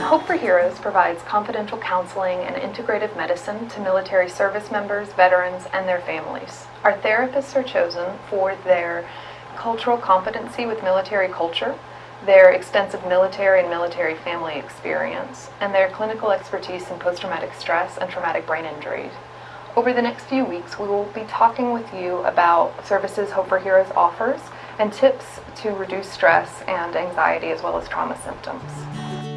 Hope for Heroes provides confidential counseling and integrative medicine to military service members, veterans, and their families. Our therapists are chosen for their cultural competency with military culture, their extensive military and military family experience, and their clinical expertise in post-traumatic stress and traumatic brain injury. Over the next few weeks, we will be talking with you about services Hope for Heroes offers and tips to reduce stress and anxiety as well as trauma symptoms.